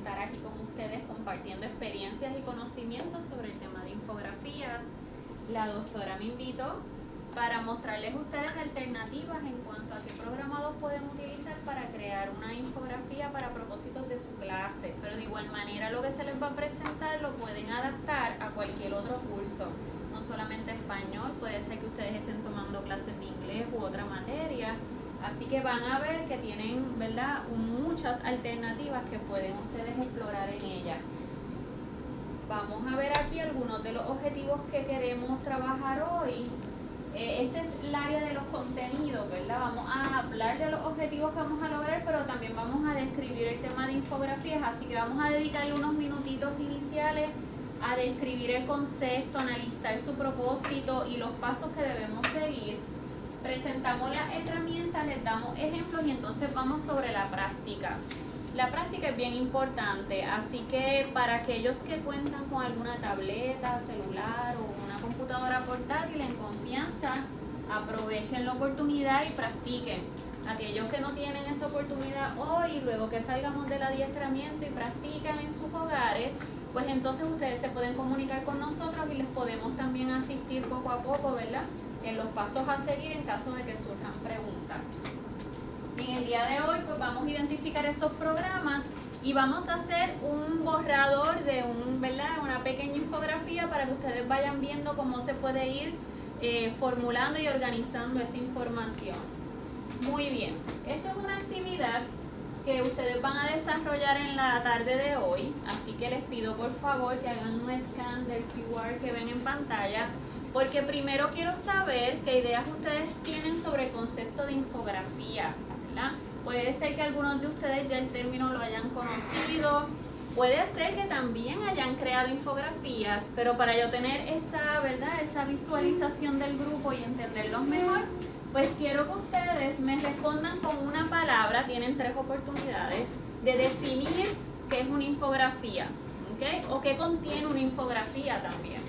estar aquí con ustedes compartiendo experiencias y conocimientos sobre el tema de infografías. La doctora me invitó para mostrarles ustedes alternativas en cuanto a qué programados pueden utilizar para crear una infografía para propósitos de su clase. Pero de igual manera lo que se les va a presentar lo pueden adaptar a cualquier otro curso, no solamente español, puede ser que ustedes estén tomando clases de inglés u otra materia. Así que van a ver que tienen ¿verdad? muchas alternativas que pueden ustedes explorar en ella. Vamos a ver aquí algunos de los objetivos que queremos trabajar hoy eh, este es el área de los contenidos, ¿verdad? Vamos a hablar de los objetivos que vamos a lograr, pero también vamos a describir el tema de infografías, así que vamos a dedicarle unos minutitos iniciales a describir el concepto, analizar su propósito y los pasos que debemos seguir. Presentamos las herramientas, les damos ejemplos y entonces vamos sobre la práctica. La práctica es bien importante, así que para aquellos que cuentan con alguna tableta, celular o computadora portátil en confianza, aprovechen la oportunidad y practiquen. Aquellos que no tienen esa oportunidad hoy, luego que salgamos del adiestramiento y practican en sus hogares, pues entonces ustedes se pueden comunicar con nosotros y les podemos también asistir poco a poco, ¿verdad? En los pasos a seguir en caso de que surjan preguntas. En el día de hoy, pues vamos a identificar esos programas y vamos a hacer un borrador de un, ¿verdad? una pequeña infografía para que ustedes vayan viendo cómo se puede ir eh, formulando y organizando esa información. Muy bien, esto es una actividad que ustedes van a desarrollar en la tarde de hoy, así que les pido por favor que hagan un scan del QR que ven en pantalla, porque primero quiero saber qué ideas ustedes tienen sobre el concepto de infografía, ¿verdad? Puede ser que algunos de ustedes ya el término lo hayan conocido, puede ser que también hayan creado infografías, pero para yo tener esa, ¿verdad? esa visualización del grupo y entenderlos mejor, pues quiero que ustedes me respondan con una palabra, tienen tres oportunidades, de definir qué es una infografía, ¿ok? O qué contiene una infografía también,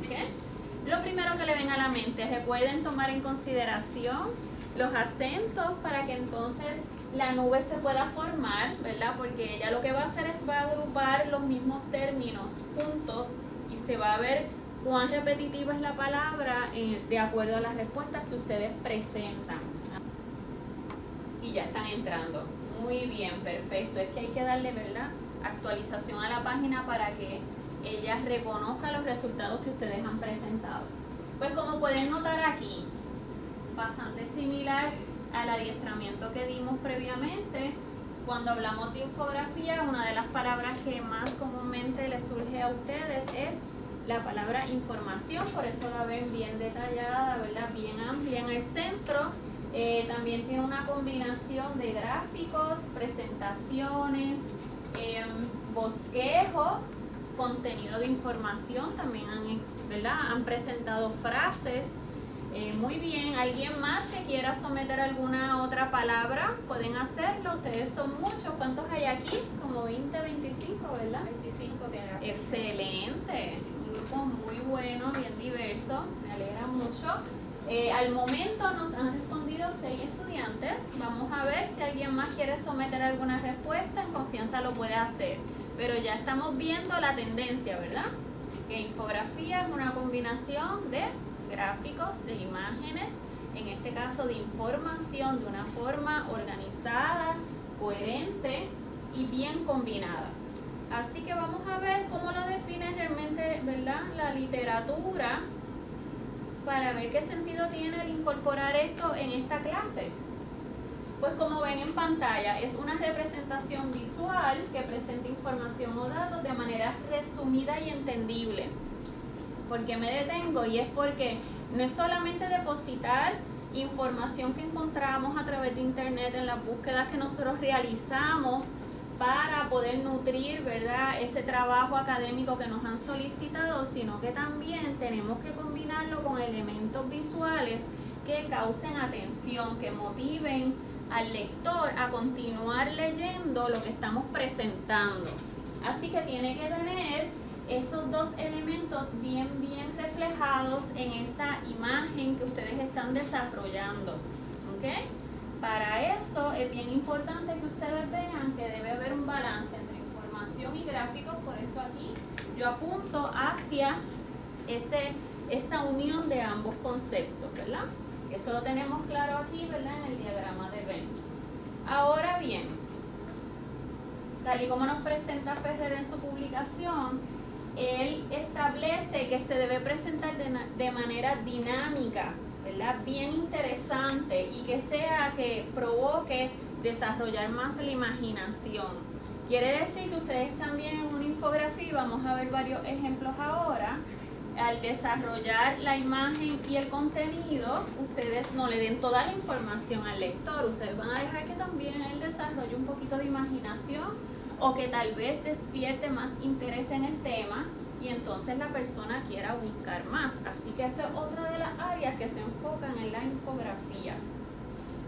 ¿ok? Lo primero que le ven a la mente, recuerden tomar en consideración los acentos para que entonces la nube se pueda formar, ¿verdad? Porque ella lo que va a hacer es va a agrupar los mismos términos juntos y se va a ver cuán repetitiva es la palabra eh, de acuerdo a las respuestas que ustedes presentan. Y ya están entrando. Muy bien, perfecto. Es que hay que darle, ¿verdad? Actualización a la página para que ella reconozca los resultados que ustedes han presentado. Pues como pueden notar aquí, bastante similar al adiestramiento que dimos previamente. Cuando hablamos de infografía, una de las palabras que más comúnmente les surge a ustedes es la palabra información, por eso la ven bien detallada, ¿verdad? bien amplia en el centro. Eh, también tiene una combinación de gráficos, presentaciones, eh, bosquejo, contenido de información, también han, ¿verdad? han presentado frases eh, muy bien, ¿alguien más que quiera someter alguna otra palabra? Pueden hacerlo, ustedes son muchos. ¿Cuántos hay aquí? Como 20, 25, ¿verdad? 25 que Excelente, un grupo muy bueno, bien diverso, me alegra mucho. Eh, al momento nos han respondido seis estudiantes. Vamos a ver si alguien más quiere someter alguna respuesta. En confianza lo puede hacer. Pero ya estamos viendo la tendencia, ¿verdad? Que infografía es una combinación de gráficos, de imágenes, en este caso de información de una forma organizada, coherente y bien combinada. Así que vamos a ver cómo lo define realmente ¿verdad? la literatura para ver qué sentido tiene el incorporar esto en esta clase. Pues como ven en pantalla, es una representación visual que presenta información o datos de manera resumida y entendible. ¿Por qué me detengo? Y es porque no es solamente depositar información que encontramos a través de internet en las búsquedas que nosotros realizamos para poder nutrir ¿verdad? ese trabajo académico que nos han solicitado, sino que también tenemos que combinarlo con elementos visuales que causen atención, que motiven al lector a continuar leyendo lo que estamos presentando. Así que tiene que tener esos dos elementos bien, bien reflejados en esa imagen que ustedes están desarrollando. ¿okay? Para eso es bien importante que ustedes vean que debe haber un balance entre información y gráficos, por eso aquí yo apunto hacia ese, esa unión de ambos conceptos, ¿verdad? Eso lo tenemos claro aquí, ¿verdad? En el diagrama de Venn. Ahora bien, tal y como nos presenta Ferrer en su publicación, él establece que se debe presentar de, de manera dinámica, ¿verdad? Bien interesante y que sea que provoque desarrollar más la imaginación. Quiere decir que ustedes también en una infografía, vamos a ver varios ejemplos ahora, al desarrollar la imagen y el contenido, ustedes no le den toda la información al lector, ustedes van a dejar que también él desarrolle un poquito de imaginación o que tal vez despierte más interés en el tema y entonces la persona quiera buscar más. Así que esa es otra de las áreas que se enfocan en la infografía.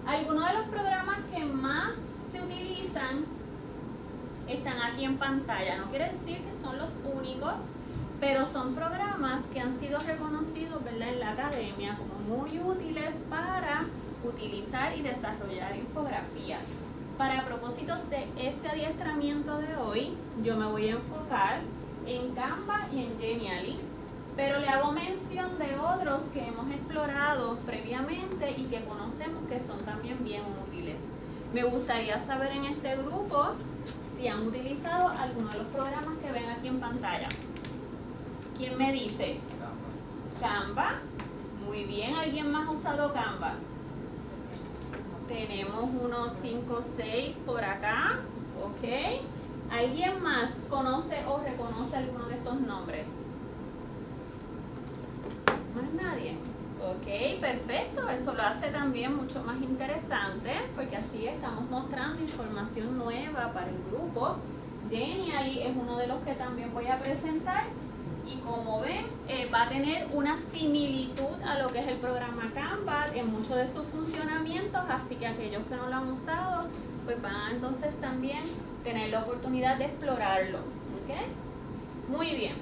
Algunos de los programas que más se utilizan están aquí en pantalla. No quiere decir que son los únicos, pero son programas que han sido reconocidos en la academia como muy útiles para utilizar y desarrollar infografías. Para propósitos de este adiestramiento de hoy, yo me voy a enfocar en Canva y en Genially, pero le hago mención de otros que hemos explorado previamente y que conocemos que son también bien útiles. Me gustaría saber en este grupo si han utilizado alguno de los programas que ven aquí en pantalla. ¿Quién me dice? Canva. Muy bien, ¿alguien más ha usado Canva? Tenemos unos 5 o 6 por acá. ¿Ok? ¿Alguien más conoce o reconoce alguno de estos nombres? Más nadie. Ok, perfecto. Eso lo hace también mucho más interesante porque así estamos mostrando información nueva para el grupo. Genially es uno de los que también voy a presentar y como ven eh, va a tener una similitud a lo que es el programa Canva en muchos de sus funcionamientos, así que aquellos que no lo han usado pues van entonces también tener la oportunidad de explorarlo. Muy bien,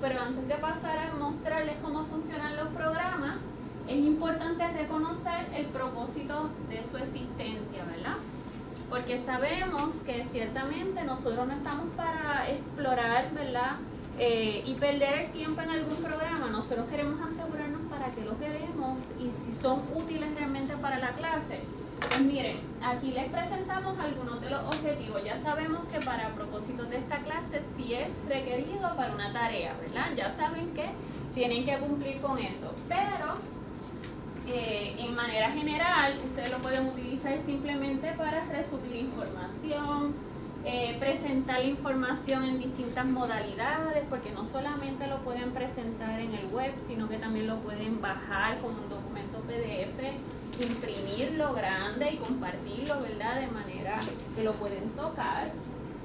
pero antes de pasar a mostrarles cómo funcionan los programas, es importante reconocer el propósito de su existencia, ¿verdad? Porque sabemos que ciertamente nosotros no estamos para explorar, ¿verdad? Eh, y perder el tiempo en algún programa, nosotros queremos asegurarnos para que lo queremos y si son útiles realmente para la clase. Pues miren, aquí les presentamos algunos de los objetivos. Ya sabemos que para propósitos de esta clase sí es requerido para una tarea, ¿verdad? Ya saben que tienen que cumplir con eso. Pero eh, en manera general, ustedes lo pueden utilizar simplemente para resumir información, eh, presentar la información en distintas modalidades, porque no solamente lo pueden presentar en el web, sino que también lo pueden bajar como un documento PDF, imprimirlo grande y compartirlo, ¿verdad? De manera que lo pueden tocar.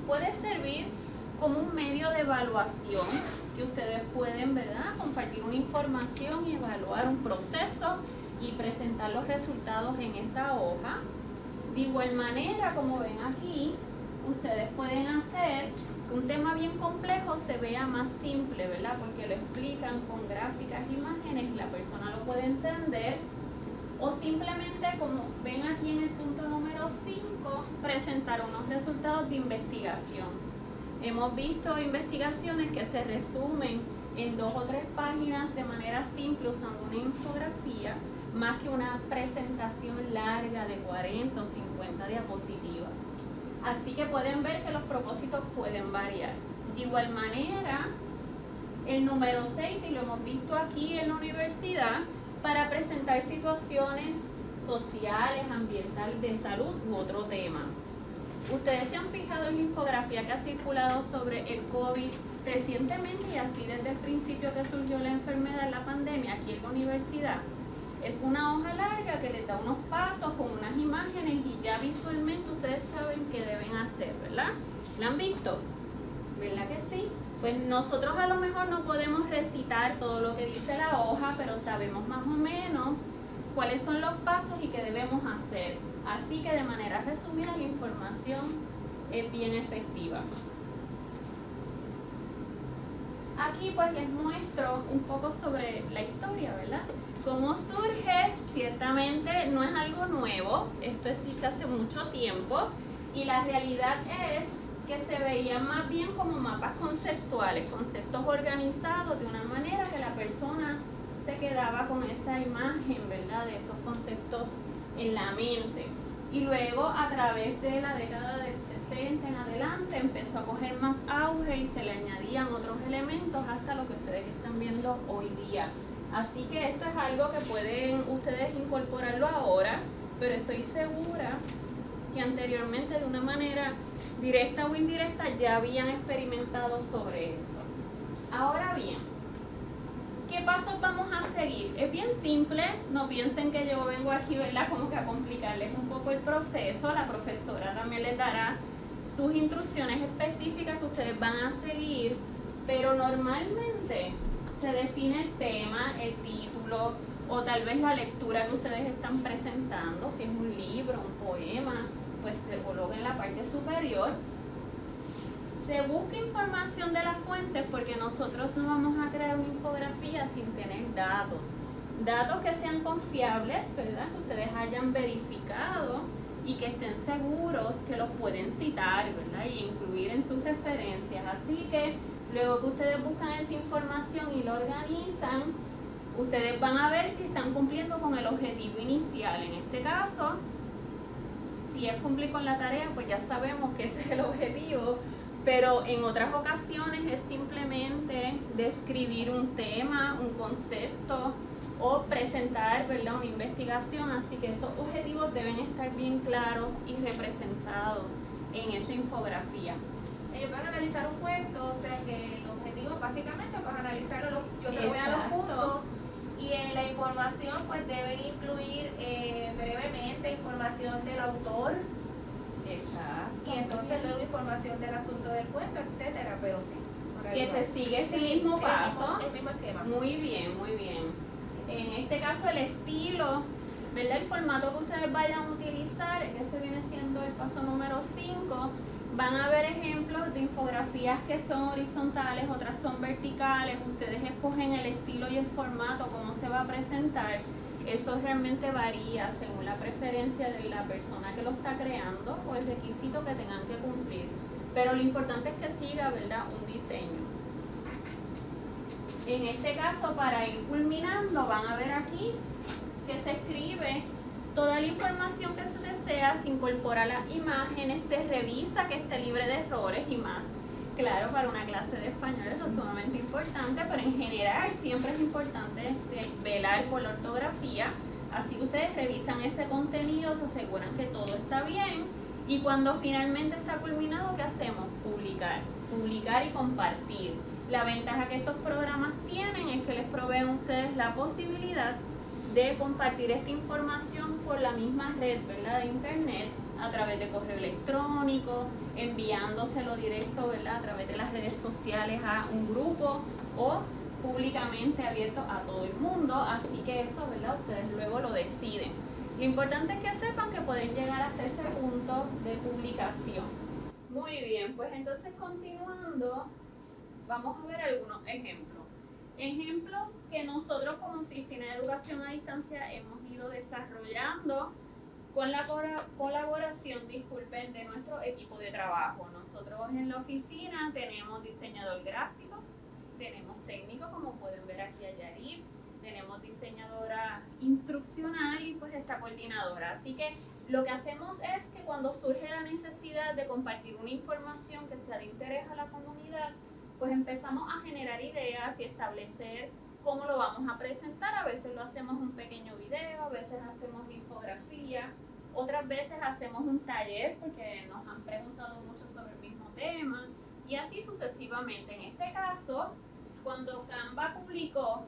Puede servir como un medio de evaluación que ustedes pueden, ¿verdad? Compartir una información y evaluar un proceso y presentar los resultados en esa hoja. De igual manera, como ven aquí, ustedes pueden hacer que un tema bien complejo se vea más simple, ¿verdad? Porque lo explican con gráficas, imágenes la persona lo puede entender. O simplemente, como ven aquí en el punto número 5, presentar unos resultados de investigación. Hemos visto investigaciones que se resumen en dos o tres páginas de manera simple usando una infografía, más que una presentación larga de 40 o 50 diapositivas. Así que pueden ver que los propósitos pueden variar. De igual manera, el número 6, y lo hemos visto aquí en la universidad, para presentar situaciones sociales, ambientales, de salud u otro tema. Ustedes se han fijado en la infografía que ha circulado sobre el COVID recientemente y así desde el principio que surgió la enfermedad, la pandemia, aquí en la universidad. Es una hoja larga que les da unos pasos con unas imágenes y ya visualmente ustedes saben qué deben hacer, ¿verdad? ¿La han visto? ¿Verdad que sí? Pues nosotros a lo mejor no podemos recitar todo lo que dice la hoja, pero sabemos más o menos cuáles son los pasos y qué debemos hacer. Así que de manera resumida la información es bien efectiva. Aquí pues les muestro un poco sobre la historia, ¿verdad? cómo ciertamente no es algo nuevo, esto existe hace mucho tiempo y la realidad es que se veían más bien como mapas conceptuales, conceptos organizados de una manera que la persona se quedaba con esa imagen, ¿verdad? De esos conceptos en la mente. Y luego a través de la década del 60 en adelante empezó a coger más auge y se le añadían otros elementos hasta lo que ustedes están viendo hoy día. Así que esto es algo que pueden ustedes incorporarlo ahora, pero estoy segura que anteriormente de una manera directa o indirecta ya habían experimentado sobre esto. Ahora bien, ¿qué pasos vamos a seguir? Es bien simple, no piensen que yo vengo aquí, ¿verdad? Como que a complicarles un poco el proceso, la profesora también les dará sus instrucciones específicas que ustedes van a seguir, pero normalmente se define el tema, el título o tal vez la lectura que ustedes están presentando, si es un libro, un poema, pues se coloca en la parte superior. Se busca información de las fuentes porque nosotros no vamos a crear una infografía sin tener datos. Datos que sean confiables, ¿verdad? Que ustedes hayan verificado y que estén seguros que los pueden citar, ¿verdad? Y incluir en sus referencias. Así que luego que ustedes buscan esa información y lo organizan, ustedes van a ver si están cumpliendo con el objetivo inicial. En este caso, si es cumplir con la tarea, pues ya sabemos que ese es el objetivo, pero en otras ocasiones es simplemente describir un tema, un concepto o presentar ¿verdad? una investigación, así que esos objetivos deben estar bien claros y representados en esa infografía. Ellos van a analizar un cuento, o sea que el objetivo básicamente es pues, analizar yo te voy a los puntos y en la información pues deben incluir eh, brevemente información del autor. Exacto. Y entonces luego información del asunto del cuento, etcétera, pero sí. Que se sigue ese mismo paso. El mismo, esquema. Muy bien, muy bien. En este caso el estilo, ¿verdad? El formato que ustedes vayan a utilizar, ese viene siendo el paso número 5 van a ver ejemplos de infografías que son horizontales, otras son verticales. Ustedes escogen el estilo y el formato, cómo se va a presentar. Eso realmente varía según la preferencia de la persona que lo está creando o el requisito que tengan que cumplir. Pero lo importante es que siga, ¿verdad?, un diseño. En este caso, para ir culminando, van a ver aquí que se escribe toda la información que se desea, se incorpora las imágenes, se revisa que esté libre de errores y más. Claro, para una clase de español eso es sumamente importante, pero en general siempre es importante velar por la ortografía. Así que ustedes revisan ese contenido, se aseguran que todo está bien y cuando finalmente está culminado, ¿qué hacemos? Publicar. Publicar y compartir. La ventaja que estos programas tienen es que les proveen a ustedes la posibilidad de compartir esta información por la misma red ¿verdad? de internet a través de correo electrónico, enviándoselo directo ¿verdad? a través de las redes sociales a un grupo o públicamente abierto a todo el mundo, así que eso ¿verdad? ustedes luego lo deciden. Lo importante es que sepan que pueden llegar hasta ese punto de publicación. Muy bien, pues entonces continuando, vamos a ver algunos ejemplos. Ejemplos que nosotros como Oficina de Educación a Distancia hemos ido desarrollando con la colaboración, disculpen, de nuestro equipo de trabajo. Nosotros en la oficina tenemos diseñador gráfico, tenemos técnico, como pueden ver aquí a Yarib, tenemos diseñadora instruccional y pues esta coordinadora. Así que lo que hacemos es que cuando surge la necesidad de compartir una información que sea de interés a la comunidad, pues empezamos a generar ideas y establecer cómo lo vamos a presentar. A veces lo hacemos un pequeño video, a veces hacemos infografía, otras veces hacemos un taller porque nos han preguntado mucho sobre el mismo tema y así sucesivamente. En este caso, cuando Canva publicó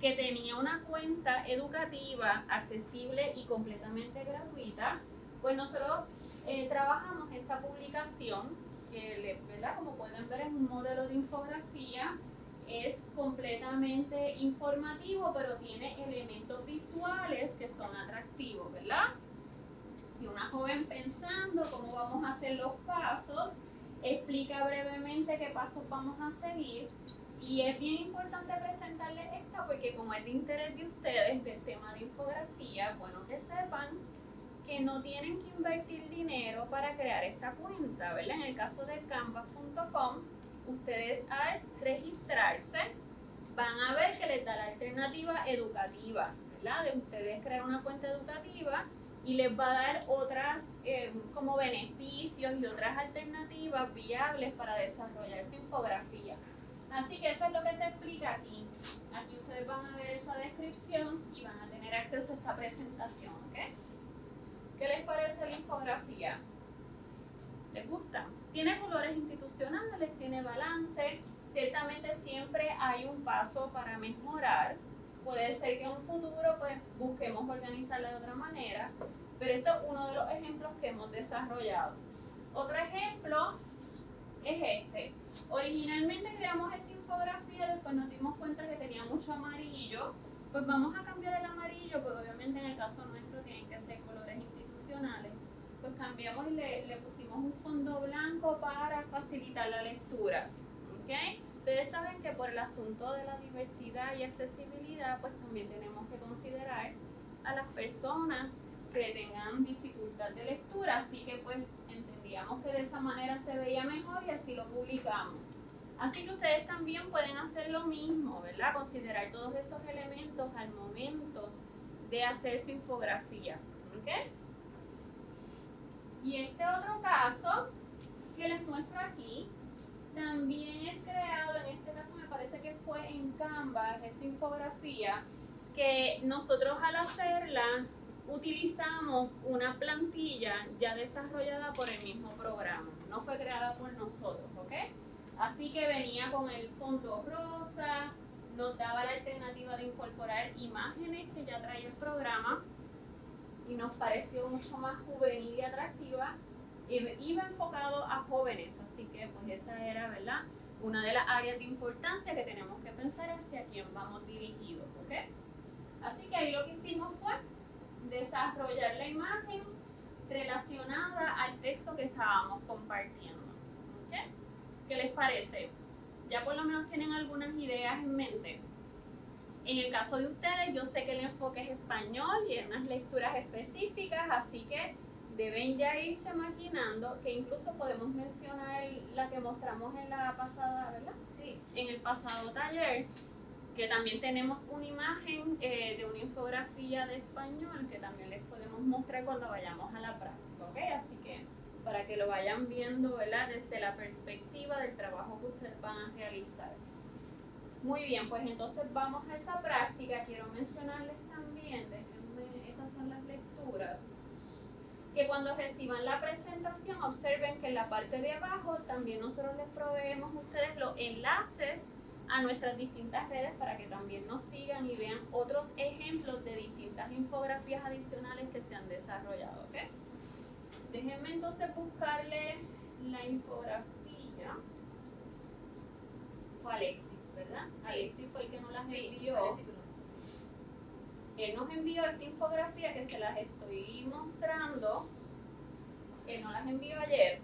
que tenía una cuenta educativa accesible y completamente gratuita, pues nosotros eh, trabajamos esta publicación que, ¿verdad? como pueden ver, es un modelo de infografía. Es completamente informativo, pero tiene elementos visuales que son atractivos, ¿verdad? Y una joven pensando cómo vamos a hacer los pasos, explica brevemente qué pasos vamos a seguir. Y es bien importante presentarles esta porque como es de interés de ustedes del tema de infografía, bueno que sepan que no tienen que invertir dinero para crear esta cuenta, ¿verdad? En el caso de canvas.com, ustedes al registrarse van a ver que les da la alternativa educativa, ¿verdad? De ustedes crear una cuenta educativa y les va a dar otras eh, como beneficios y otras alternativas viables para desarrollar su infografía. Así que eso es lo que se explica aquí. Aquí ustedes van a ver esa descripción y van a tener acceso a esta presentación, ¿ok? ¿Qué les parece la infografía? ¿Les gusta? Tiene colores institucionales, tiene balance. Ciertamente siempre hay un paso para mejorar. Puede ser que en un futuro pues busquemos organizarla de otra manera, pero esto es uno de los ejemplos que hemos desarrollado. Otro ejemplo es este. Originalmente creamos esta infografía, después nos dimos cuenta que tenía mucho amarillo, pues vamos a cambiar el amarillo, pues obviamente en el caso nuestro tienen que ser y le, pusimos un fondo blanco para facilitar la lectura. ¿okay? Ustedes saben que por el asunto de la diversidad y accesibilidad, pues también tenemos que considerar a las personas que tengan dificultad de lectura, así que pues entendíamos que de esa manera se veía mejor y así lo publicamos. Así que ustedes también pueden hacer lo mismo, ¿verdad? Considerar todos esos elementos al momento de hacer su infografía. ¿Ok? Y este otro caso que les muestro aquí, también es creado, en este caso me parece que fue en Canva, esa infografía, que nosotros al hacerla utilizamos una plantilla ya desarrollada por el mismo programa, no fue creada por nosotros, ¿ok? Así que venía con el fondo rosa, nos daba la alternativa de incorporar imágenes que ya traía el programa y nos pareció mucho más juvenil y atractiva. Iba enfocado a jóvenes, así que pues esa era, ¿verdad? Una de las áreas de importancia que tenemos que pensar hacia quién vamos dirigidos, ¿ok? Así que ahí lo que hicimos fue desarrollar la imagen relacionada al texto que estábamos compartiendo. ¿Qué les parece? Ya por lo menos tienen algunas ideas en mente. En el caso de ustedes, yo sé que el enfoque es español y hay unas lecturas específicas, así que deben ya irse imaginando que incluso podemos mencionar la que mostramos en la pasada, ¿verdad? Sí. En el pasado taller, que también tenemos una imagen eh, de una infografía de español que también les podemos mostrar cuando vayamos a la práctica, ¿ok? Así que para que lo vayan viendo, ¿verdad? Desde la perspectiva del trabajo que ustedes van a realizar. Muy bien, pues entonces vamos a esa práctica. Quiero mencionarles también, déjenme, estas son las lecturas, que cuando reciban la presentación observen que en la parte de abajo también nosotros les proveemos a ustedes los enlaces a nuestras distintas redes para que también nos sigan y vean otros ejemplos de distintas infografías adicionales que se han desarrollado. Déjenme entonces buscarle la infografía. Fue Alexis, ¿verdad? Alexis fue el que nos las envió. Él nos envió esta infografía que se las estoy mostrando. Él nos las envió ayer.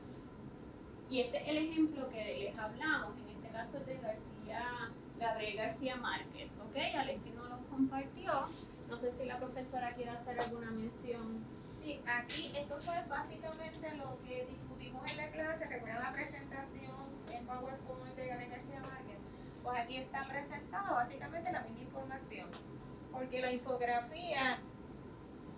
Y este es el ejemplo que les hablamos. En este caso es de García Gabriel García Márquez, ¿ok? Alexi nos lo compartió. No sé si la profesora quiere hacer alguna mención. Sí, aquí esto fue básicamente lo que discutimos en la clase. Recuerda la presentación en PowerPoint de Gabriel García Márquez. Pues aquí está presentada básicamente la misma información. Porque la infografía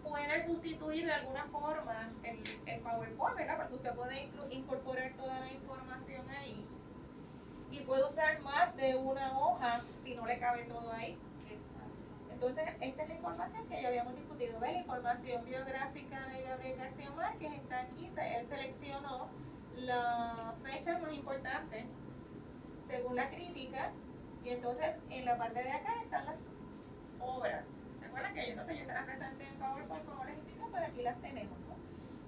puede sustituir de alguna forma el, el PowerPoint, ¿verdad? Porque usted puede incorporar toda la información ahí y puede usar más de una hoja si no le cabe todo ahí. Entonces, esta es la información que ya habíamos discutido. ¿Ves? La información biográfica de Gabriel García Márquez está aquí. Él seleccionó la fecha más importante según la crítica. Y entonces, en la parte de acá están las obras. ¿Recuerdan que yo no sé, yo se las presenté en PowerPoint como les explico? Pues aquí las tenemos.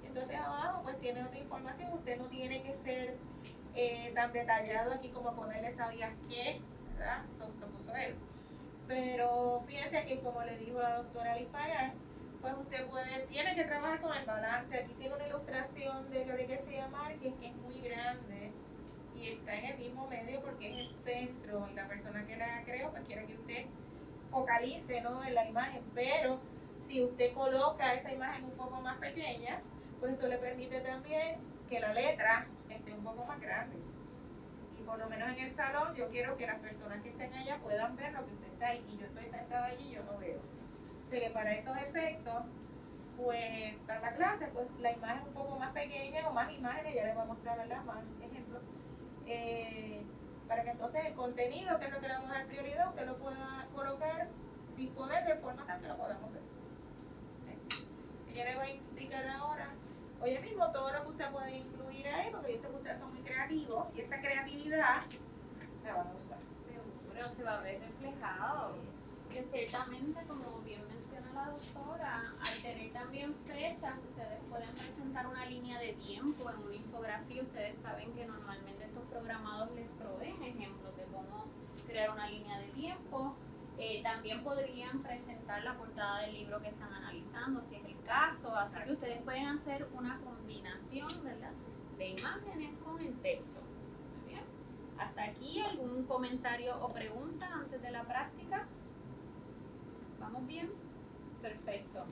Entonces, abajo, pues tiene otra información. Usted no tiene que ser eh, tan detallado aquí como ponerle sabías qué, ¿verdad? Eso lo puso él. Pero fíjense que como le dijo la doctora Liz pues usted puede, tiene que trabajar con el balance. Aquí tiene una ilustración de Gabriel García Márquez que es muy grande y está en el mismo medio porque es el centro y la persona que la creó pues quiere que usted focalice ¿no? en la imagen, pero Si usted coloca esa imagen un poco más pequeña, pues eso le permite también que la letra esté un poco más grande. Y por lo menos en el salón yo quiero que las personas que estén allá puedan ver lo que usted está ahí. Y yo estoy sentada allí y yo no veo. Así que para esos efectos, pues para la clase, pues la imagen un poco más pequeña o más imágenes, ya les voy a mostrar más ejemplos. Eh, para que entonces el contenido, que es lo que le vamos a dar prioridad, usted lo pueda colocar, disponer de forma tal que lo podamos ver. ¿Okay? yo le voy a indicar ahora, oye mismo, todo lo que usted puede incluir ahí, porque yo sé que ustedes son muy creativos, y esa creatividad la vamos a usar. Seguro, se va a ver reflejado. Que ciertamente, como bien menciona la doctora, al tener fechas, ustedes pueden presentar una línea de tiempo en una infografía. Ustedes saben que normalmente estos programados les proveen ejemplos de cómo crear una línea de tiempo. Eh, también podrían presentar la portada del libro que están analizando, si es el caso. Así que ustedes pueden hacer una combinación ¿verdad? de imágenes con el texto. Muy bien. Hasta aquí, ¿algún comentario o pregunta antes de la práctica? ¿Vamos bien? Perfecto.